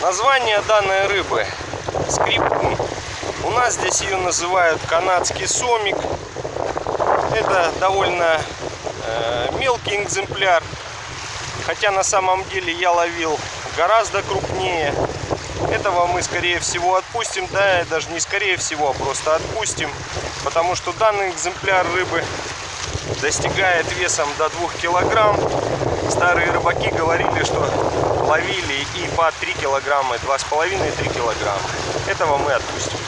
Название данной рыбы скрипун. У нас здесь ее называют канадский сомик. Это довольно э, мелкий экземпляр. Хотя на самом деле я ловил гораздо крупнее. Этого мы скорее всего отпустим. Да, даже не скорее всего, а просто отпустим. Потому что данный экземпляр рыбы достигает весом до 2 килограмм. Старые рыбаки говорили, что ловили и по 3 килограмма, 2,5-3 килограмма. Этого мы отпустим.